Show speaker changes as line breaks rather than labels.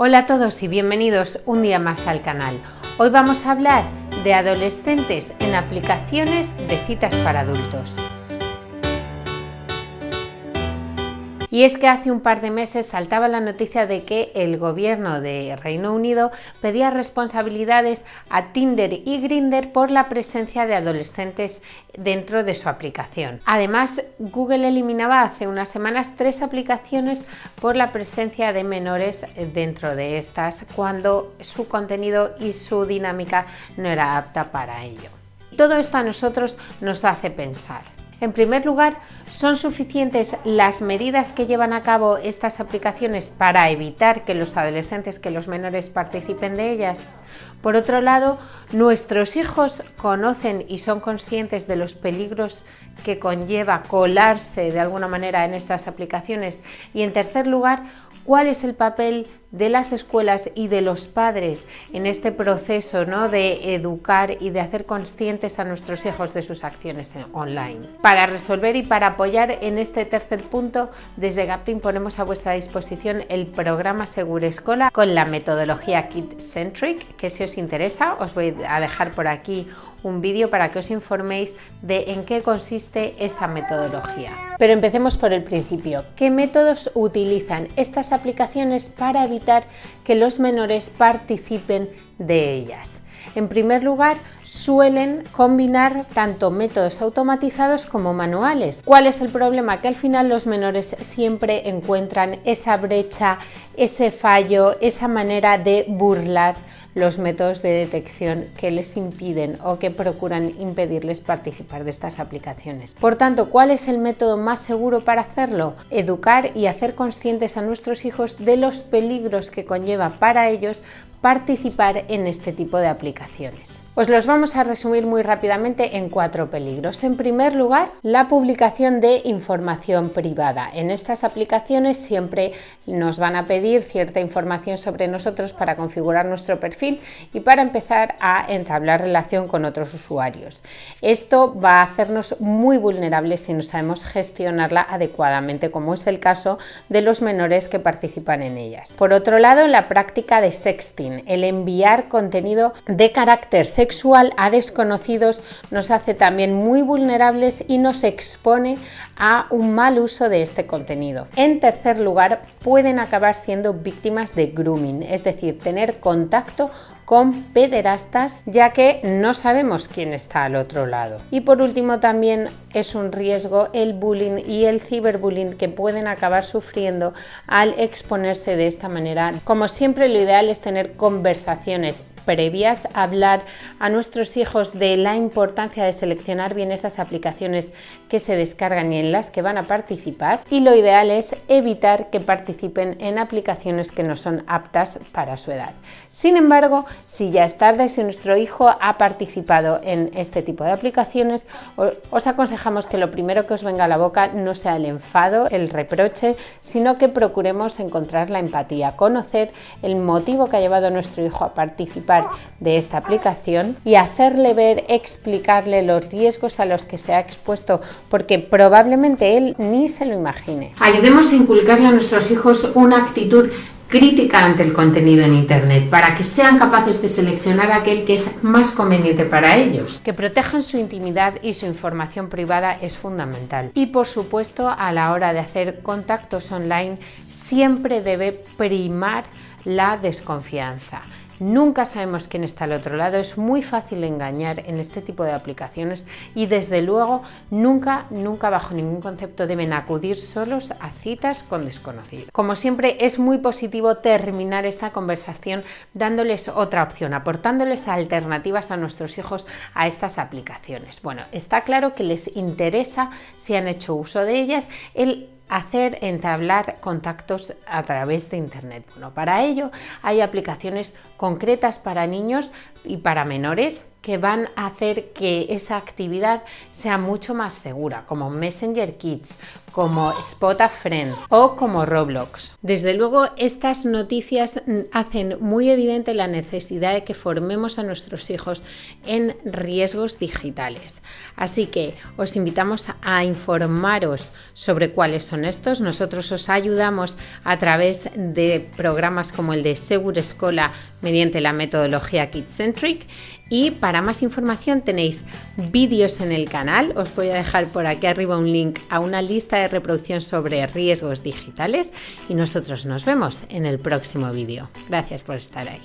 Hola a todos y bienvenidos un día más al canal. Hoy vamos a hablar de adolescentes en aplicaciones de citas para adultos. Y es que hace un par de meses saltaba la noticia de que el gobierno de Reino Unido pedía responsabilidades a Tinder y Grindr por la presencia de adolescentes dentro de su aplicación. Además, Google eliminaba hace unas semanas tres aplicaciones por la presencia de menores dentro de estas cuando su contenido y su dinámica no era apta para ello. Todo esto a nosotros nos hace pensar. En primer lugar, ¿son suficientes las medidas que llevan a cabo estas aplicaciones para evitar que los adolescentes, que los menores participen de ellas? Por otro lado, ¿nuestros hijos conocen y son conscientes de los peligros que conlleva colarse de alguna manera en estas aplicaciones? Y en tercer lugar, ¿cuál es el papel de las escuelas y de los padres en este proceso ¿no? de educar y de hacer conscientes a nuestros hijos de sus acciones online. Para resolver y para apoyar en este tercer punto, desde Gapting ponemos a vuestra disposición el programa Segura Escola con la metodología Kid Centric, que si os interesa os voy a dejar por aquí un vídeo para que os informéis de en qué consiste esta metodología. Pero empecemos por el principio. ¿Qué métodos utilizan estas aplicaciones para evitar que los menores participen de ellas? En primer lugar, suelen combinar tanto métodos automatizados como manuales. ¿Cuál es el problema? Que al final los menores siempre encuentran esa brecha, ese fallo, esa manera de burlar los métodos de detección que les impiden o que procuran impedirles participar de estas aplicaciones. Por tanto, ¿cuál es el método más seguro para hacerlo? Educar y hacer conscientes a nuestros hijos de los peligros que conlleva para ellos participar en este tipo de aplicaciones. Os los vamos a resumir muy rápidamente en cuatro peligros. En primer lugar, la publicación de información privada. En estas aplicaciones siempre nos van a pedir cierta información sobre nosotros para configurar nuestro perfil y para empezar a entablar relación con otros usuarios. Esto va a hacernos muy vulnerables si no sabemos gestionarla adecuadamente, como es el caso de los menores que participan en ellas. Por otro lado, la práctica de sexting, el enviar contenido de carácter sexual sexual a desconocidos nos hace también muy vulnerables y nos expone a un mal uso de este contenido. En tercer lugar, pueden acabar siendo víctimas de grooming, es decir, tener contacto con pederastas ya que no sabemos quién está al otro lado. Y por último también es un riesgo el bullying y el ciberbullying que pueden acabar sufriendo al exponerse de esta manera. Como siempre lo ideal es tener conversaciones previas, hablar a nuestros hijos de la importancia de seleccionar bien esas aplicaciones que se descargan y en las que van a participar y lo ideal es evitar que participen en aplicaciones que no son aptas para su edad. Sin embargo, si ya es tarde, si nuestro hijo ha participado en este tipo de aplicaciones, os aconsejamos que lo primero que os venga a la boca no sea el enfado, el reproche, sino que procuremos encontrar la empatía, conocer el motivo que ha llevado a nuestro hijo a participar de esta aplicación y hacerle ver, explicarle los riesgos a los que se ha expuesto, porque probablemente él ni se lo imagine. Ayudemos a inculcarle a nuestros hijos una actitud crítica ante el contenido en Internet para que sean capaces de seleccionar aquel que es más conveniente para ellos. Que protejan su intimidad y su información privada es fundamental. Y por supuesto, a la hora de hacer contactos online, siempre debe primar la desconfianza. Nunca sabemos quién está al otro lado, es muy fácil engañar en este tipo de aplicaciones y desde luego nunca, nunca bajo ningún concepto deben acudir solos a citas con desconocidos. Como siempre es muy positivo terminar esta conversación dándoles otra opción, aportándoles alternativas a nuestros hijos a estas aplicaciones. Bueno, está claro que les interesa si han hecho uso de ellas el hacer entablar contactos a través de internet. Bueno, para ello hay aplicaciones concretas para niños y para menores que van a hacer que esa actividad sea mucho más segura, como Messenger Kids, como Spot a Friend o como Roblox. Desde luego, estas noticias hacen muy evidente la necesidad de que formemos a nuestros hijos en riesgos digitales. Así que os invitamos a informaros sobre cuáles son estos. Nosotros os ayudamos a través de programas como el de Segura Escola mediante la metodología KidCentric y para más información tenéis vídeos en el canal. Os voy a dejar por aquí arriba un link a una lista de reproducción sobre riesgos digitales y nosotros nos vemos en el próximo vídeo. Gracias por estar ahí.